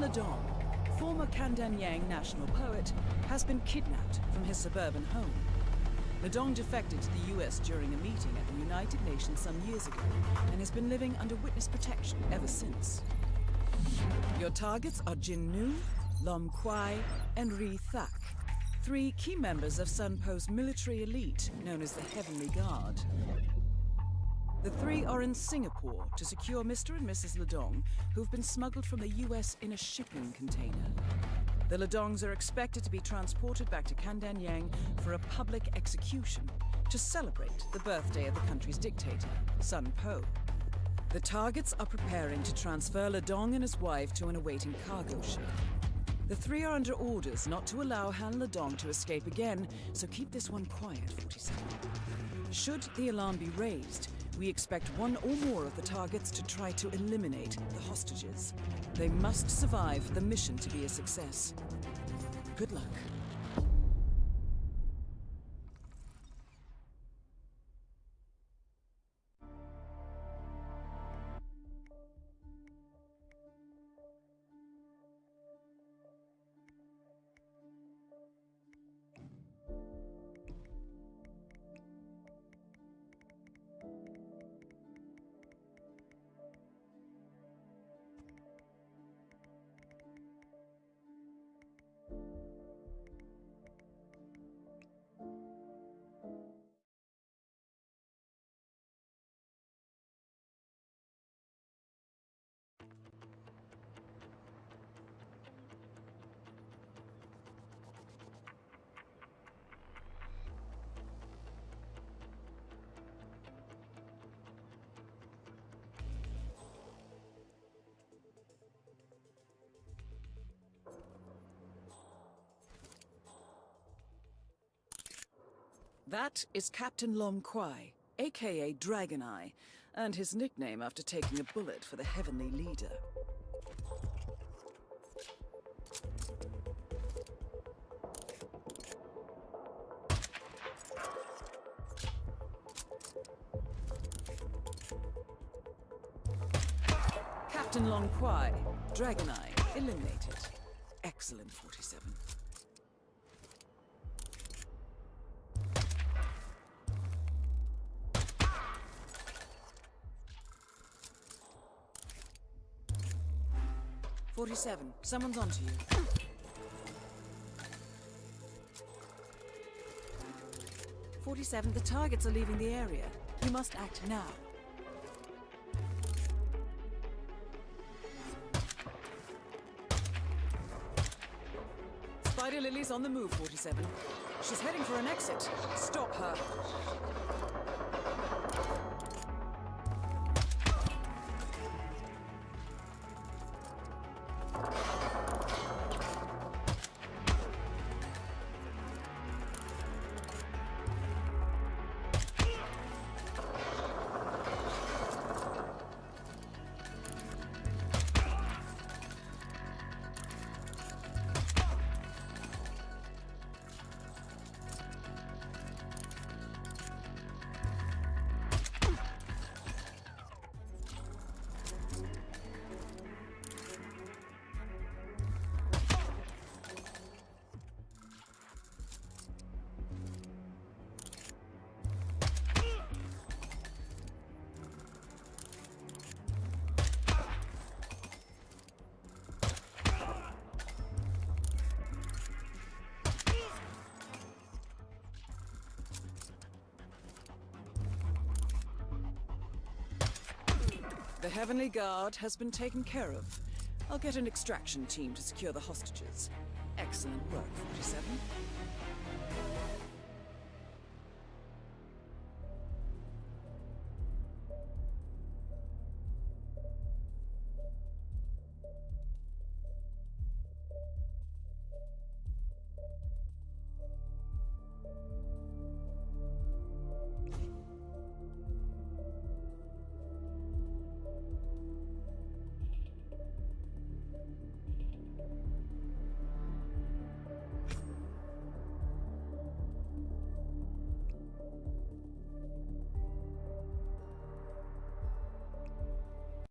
Ledong, former Kandanyang national poet, has been kidnapped from his suburban home. Ledong defected to the US during a meeting at the United Nations some years ago and has been living under witness protection ever since. Your targets are Jin Nu, Lom Kwai, and Ri Thak, three key members of Sun Po's military elite known as the Heavenly Guard. The three are in Singapore to secure Mr. and Mrs. Ledong, who've been smuggled from the US in a shipping container. The Ledongs are expected to be transported back to Kandanyang for a public execution to celebrate the birthday of the country's dictator, Sun Po. The targets are preparing to transfer Ledong and his wife to an awaiting cargo ship. The three are under orders not to allow Han Ledong to escape again, so keep this one quiet, 47. Should the alarm be raised, we expect one or more of the targets to try to eliminate the hostages. They must survive the mission to be a success. Good luck. That is Captain Lom Kwai, aka Dragon Eye, and his nickname after taking a bullet for the Heavenly Leader. Captain Lom Kwai, Dragon Eye, eliminated. Excellent, 47. Forty-seven. Someone's onto you. Forty-seven. The targets are leaving the area. You must act now. Spider Lily's on the move, 47. She's heading for an exit. Stop her. The Heavenly Guard has been taken care of. I'll get an extraction team to secure the hostages. Excellent work, 47.